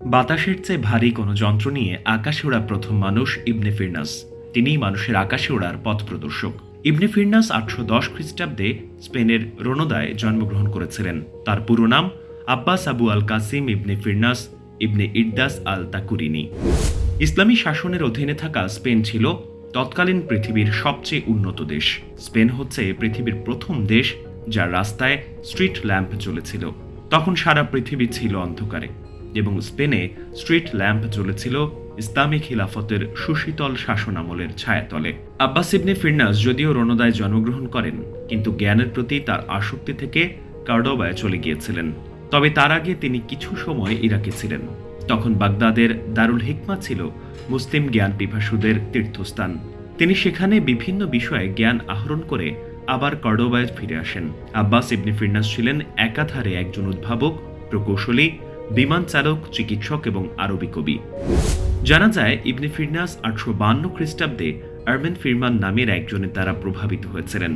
বাতাসের চেয়ে ভারী কোনো যন্ত্র নিয়ে আকাশে ওড়া প্রথম মানুষ ইবনে ফিরনাস। তিনিই মানুষের আকাশে ওড়ার পথ প্রদর্শক। ইবনে ফিরনাস আটশো দশ খ্রিস্টাব্দে স্পেনের রোনোদায় জন্মগ্রহণ করেছিলেন। তার পুরো নাম Abbas Abu al Qasim ibn Firnas ibn Iddas al Takurini. ইসলামী শাসনের অধীনে থাকা স্পেন ছিল তৎকালীন পৃথিবীর সবচেয়ে উন্নত দেশ। স্পেন হচ্ছে পৃথিবীর প্রথম দেশ যার রাস্তায় স্ট্রিট ল্যাম্প চলেছিল তখন সারা পৃথিবী ছিল অন্ধকারে। এবং স্পেনে স্ট্রিট ল্যাম্প জ্বলেছিল ইসলামী খিলাফতের সুশীতল শাসনামলের ছায়াতলে। আব্বাস ইবনে ফিরনাস যদিও রণদায় জন্মগ্রহণ করেন, কিন্তু জ্ঞানের প্রতি তার আসক্তি থেকে কার্ডোবায় চলে গিয়েছিলেন। তবে তার আগে তিনি কিছু সময় ইরাকে ছিলেন। তখন বাগদাদের দারুল হিকমা ছিল মুসলিম জ্ঞান পিপাসুদের তীর্থস্থান। তিনি সেখানে বিভিন্ন বিষয়ে জ্ঞান আহরণ করে আবার কর্ডোবায় ফিরে আসেন। আব্বাস ইবনে ফিরনাস ছিলেন একাধারে একজন উদ্ভাবক, প্রকৌশলী বিমান চালক, চিকিৎসক এবং আরবি কবি। জানা যায়, ইবনে ফিরনাস আটশো বান্ন খ্রিস্টাব্দে আরবেন ফিরমান নামের একজনের দ্বারা প্রভাবিত হয়েছিলেন।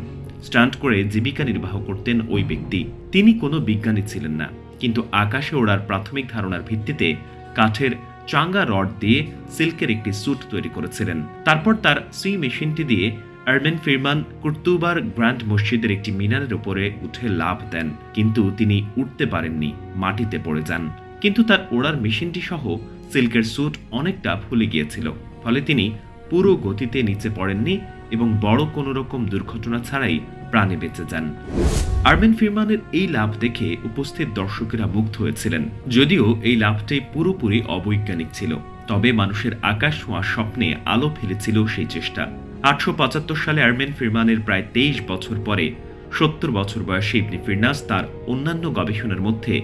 স্টান্ট করে জীবিকা নির্বাহ করতেন ওই ব্যক্তি। তিনি কোনো বিজ্ঞানী ছিলেন না, কিন্তু আকাশে ওড়ার প্রাথমিক ধারণার ভিত্তিতে কাঠের চাঙ্গা রড দিয়ে সিল্কের একটি স্যুট তৈরি করেছিলেন। তারপর তার সুই মেশিনটি দিয়ে আরবেন ফিরমান কুর্তুবার গ্র্যান্ড মসজিদের একটি মিনারের উপরে উঠে লাভ দেন, কিন্তু তিনি উঠতে পারেননি, মাটিতে পড়ে যান। কিন্তু তার ওড়ার মেশিনটি সহ সিল্কের স্যুট অনেকটা ফুলে গিয়েছিল, ফলে তিনি পুরো গতিতে নিচে পড়েননি এবং বড় কোনো রকম দুর্ঘটনা ছাড়াই প্রাণে বেঁচে যান। আরবেন ফিরমানের এই লাভ দেখে উপস্থিত দর্শকেরা মুগ্ধ হয়েছিলেন, যদিও এই লাভটি পুরোপুরি অবৈজ্ঞানিক ছিল। তবে মানুষের আকাশ ছোঁয়ার স্বপ্নে আলো ফেলেছিল সেই চেষ্টা। আটশো পঁচাত্তর সালে আরমেন ফিরমানের প্রায় তেইশ বছর পরে সত্তর বছর বয়সী ইবনে ফিরনাস তার অন্যান্য গবেষণার মধ্যে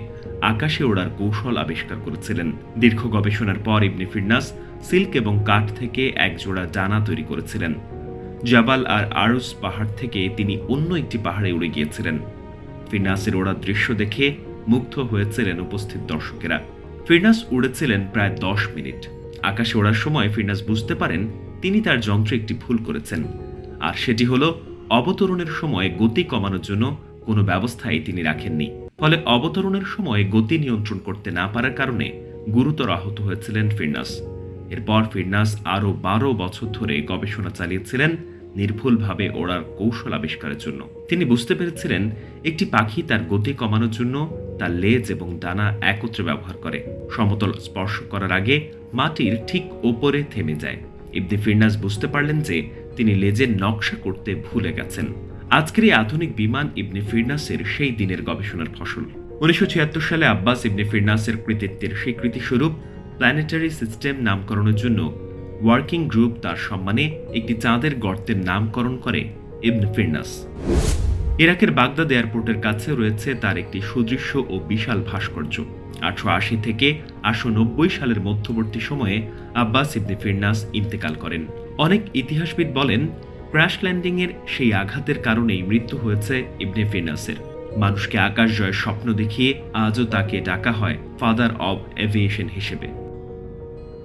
আকাশে ওড়ার কৌশল আবিষ্কার করেছিলেন। দীর্ঘ গবেষণার পর ইবনে ফিরনাস সিল্ক এবং কাঠ থেকে এক জোড়া ডানা তৈরি করেছিলেন। জাবাল আর আরুস পাহাড় থেকে তিনি অন্য একটি পাহাড়ে উড়ে গিয়েছিলেন। ফিরনাসের ওড়ার দৃশ্য দেখে মুগ্ধ হয়েছিলেন উপস্থিত দর্শকেরা। ফিরনাস উড়েছিলেন প্রায় দশ মিনিট। আকাশে ওড়ার সময় ফিরনাস বুঝতে পারেন তিনি তার যন্ত্রে একটি ভুল করেছেন। আর সেটি হল, অবতরণের সময় গতি কমানোর জন্য কোনো ব্যবস্থাই তিনি রাখেননি। ফলে অবতরণের সময় গতি নিয়ন্ত্রণ করতে না পারার কারণে গুরুতর আহত হয়েছিলেন ফিরনাস। এরপর ফিরনাস আরও বারো বছর ধরে গবেষণা চালিয়েছিলেন নির্ভুলভাবে ওড়ার কৌশল আবিষ্কারের জন্য। তিনি বুঝতে পেরেছিলেন একটি পাখি তার গতি কমানোর জন্য তার লেজ এবং ডানা একত্রে ব্যবহার করে। সমতল স্পর্শ করার আগে মাটির ঠিক ওপরে থেমে যায়। ইবনে ফিরনাস বুঝতে পারলেন যে তিনি লেজের নকশা করতে ভুলে গেছেন। আজকের এই আধুনিক বিমান ইবনে ফিরনাসের সেই দিনের গবেষণার ফসল। উনিশশো সালে আব্বাস ইবনে ফিরনাসের কৃতিত্বের স্বীকৃতি স্বরূপ প্ল্যানেটারি সিস্টেম নামকরণের জন্য ওয়ার্কিং গ্রুপ তার সম্মানে একটি চাঁদের গর্তের নামকরণ করে ইবনে ফিরনাস। ইরাকের বাগদাদ এয়ারপোর্টের কাছে রয়েছে তার একটি সুদৃশ্য ও বিশাল ভাস্কর্য। আটশো আশি থেকে আটশো নব্বই সালের মধ্যবর্তী সময়ে আব্বাস ইবনে ফিরনাস ইন্তেকাল করেন। অনেক ইতিহাসবিদ বলেন ক্র্যাশ ল্যান্ডিংয়ের সেই আঘাতের কারণেই মৃত্যু হয়েছে ইবনে ফেনাসের। মানুষকে আকাশ জয়ের স্বপ্ন দেখিয়ে আজও তাকে ডাকা হয় ফাদার অব এভিয়েশন হিসেবে।